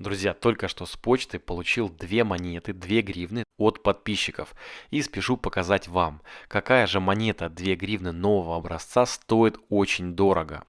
Друзья, только что с почты получил две монеты, 2 гривны от подписчиков. И спешу показать вам, какая же монета 2 гривны нового образца стоит очень дорого.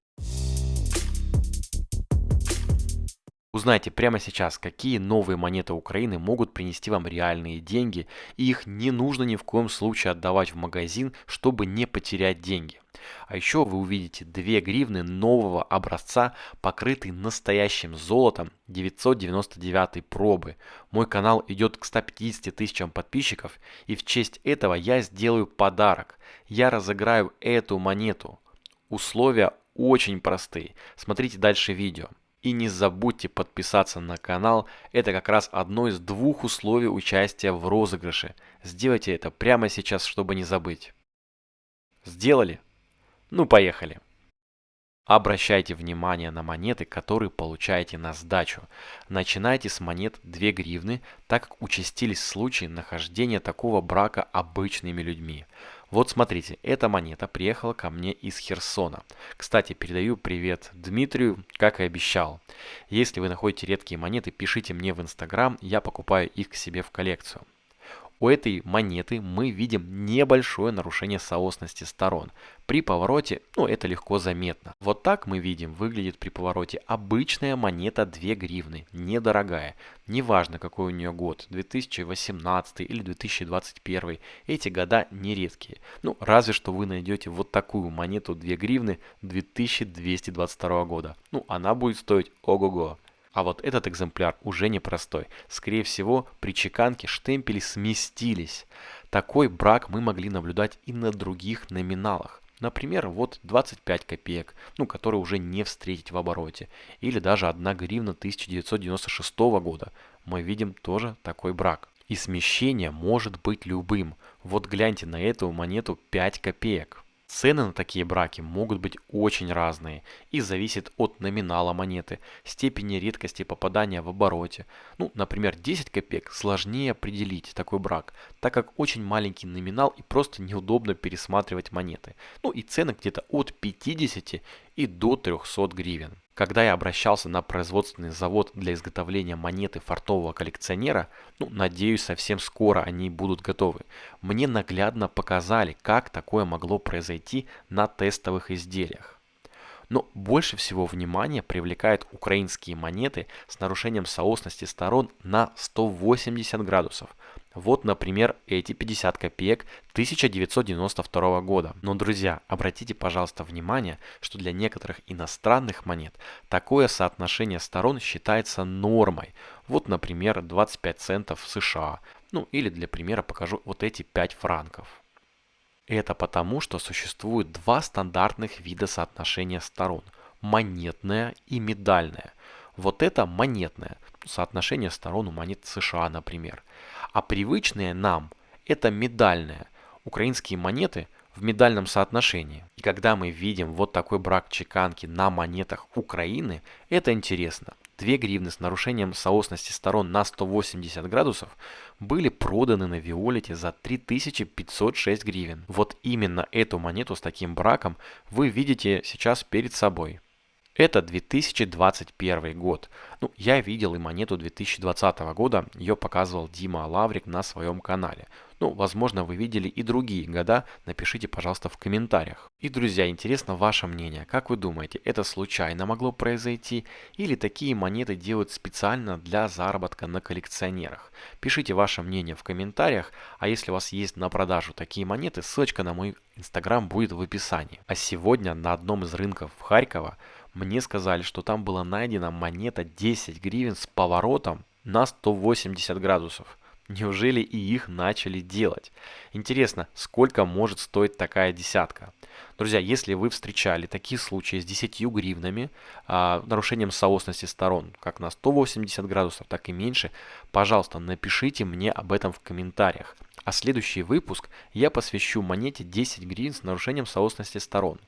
Узнайте прямо сейчас, какие новые монеты Украины могут принести вам реальные деньги, и их не нужно ни в коем случае отдавать в магазин, чтобы не потерять деньги. А еще вы увидите 2 гривны нового образца, покрытый настоящим золотом 999 пробы. Мой канал идет к 150 тысячам подписчиков, и в честь этого я сделаю подарок. Я разыграю эту монету. Условия очень простые. Смотрите дальше видео. И не забудьте подписаться на канал, это как раз одно из двух условий участия в розыгрыше. Сделайте это прямо сейчас, чтобы не забыть. Сделали? Ну поехали. Обращайте внимание на монеты, которые получаете на сдачу. Начинайте с монет 2 гривны, так как участились случаи нахождения такого брака обычными людьми. Вот смотрите, эта монета приехала ко мне из Херсона. Кстати, передаю привет Дмитрию, как и обещал. Если вы находите редкие монеты, пишите мне в Инстаграм, я покупаю их к себе в коллекцию. У этой монеты мы видим небольшое нарушение соосности сторон. При повороте, ну это легко заметно. Вот так мы видим, выглядит при повороте обычная монета 2 гривны, недорогая. Неважно какой у нее год, 2018 или 2021, эти года нередкие. Ну разве что вы найдете вот такую монету 2 гривны 2222 года. Ну она будет стоить ого-го. А вот этот экземпляр уже непростой. Скорее всего, при чеканке штемпели сместились. Такой брак мы могли наблюдать и на других номиналах. Например, вот 25 копеек, ну, которые уже не встретить в обороте. Или даже 1 гривна 1996 года. Мы видим тоже такой брак. И смещение может быть любым. Вот гляньте на эту монету 5 копеек. Цены на такие браки могут быть очень разные и зависит от номинала монеты, степени редкости попадания в обороте. Ну, например, 10 копеек сложнее определить такой брак, так как очень маленький номинал и просто неудобно пересматривать монеты. Ну и цены где-то от 50 и до 300 гривен. Когда я обращался на производственный завод для изготовления монеты фартового коллекционера, ну, надеюсь, совсем скоро они будут готовы, мне наглядно показали, как такое могло произойти на тестовых изделиях. Но больше всего внимания привлекают украинские монеты с нарушением соосности сторон на 180 градусов. Вот, например, эти 50 копеек 1992 года. Но, друзья, обратите, пожалуйста, внимание, что для некоторых иностранных монет такое соотношение сторон считается нормой. Вот, например, 25 центов США. Ну, или для примера покажу вот эти 5 франков. Это потому, что существует два стандартных вида соотношения сторон – монетное и медальное. Вот это монетное, соотношение сторон у монет США, например. А привычное нам – это медальное. Украинские монеты в медальном соотношении. И когда мы видим вот такой брак чеканки на монетах Украины, это интересно. 2 гривны с нарушением соосности сторон на 180 градусов были проданы на Виолете за 3506 гривен. Вот именно эту монету с таким браком вы видите сейчас перед собой. Это 2021 год. Ну, я видел и монету 2020 года, ее показывал Дима Лаврик на своем канале. Ну, возможно, вы видели и другие года, напишите, пожалуйста, в комментариях. И, друзья, интересно ваше мнение. Как вы думаете, это случайно могло произойти? Или такие монеты делают специально для заработка на коллекционерах? Пишите ваше мнение в комментариях, а если у вас есть на продажу такие монеты, ссылочка на мой инстаграм будет в описании. А сегодня на одном из рынков в Харькова мне сказали, что там была найдена монета 10 гривен с поворотом на 180 градусов. Неужели и их начали делать? Интересно, сколько может стоить такая десятка? Друзья, если вы встречали такие случаи с 10 гривнами, а, нарушением соосности сторон, как на 180 градусов, так и меньше, пожалуйста, напишите мне об этом в комментариях. А следующий выпуск я посвящу монете 10 гривен с нарушением соосности сторон.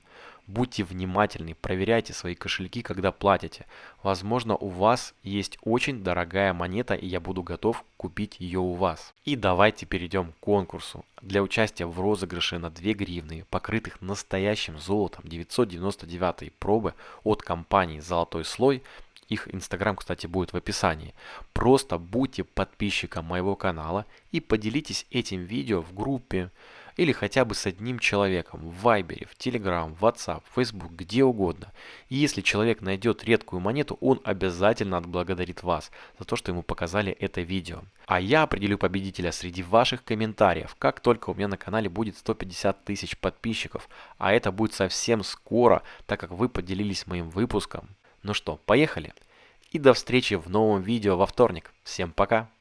Будьте внимательны, проверяйте свои кошельки, когда платите. Возможно, у вас есть очень дорогая монета, и я буду готов купить ее у вас. И давайте перейдем к конкурсу. Для участия в розыгрыше на 2 гривны, покрытых настоящим золотом 999 пробы от компании «Золотой слой», Их инстаграм, кстати, будет в описании. Просто будьте подписчиком моего канала и поделитесь этим видео в группе или хотя бы с одним человеком в Вайбере, в Телеграм, в WhatsApp, в Facebook, где угодно. И если человек найдет редкую монету, он обязательно отблагодарит вас за то, что ему показали это видео. А я определю победителя среди ваших комментариев, как только у меня на канале будет 150 тысяч подписчиков. А это будет совсем скоро, так как вы поделились моим выпуском. Ну что, поехали? И до встречи в новом видео во вторник. Всем пока!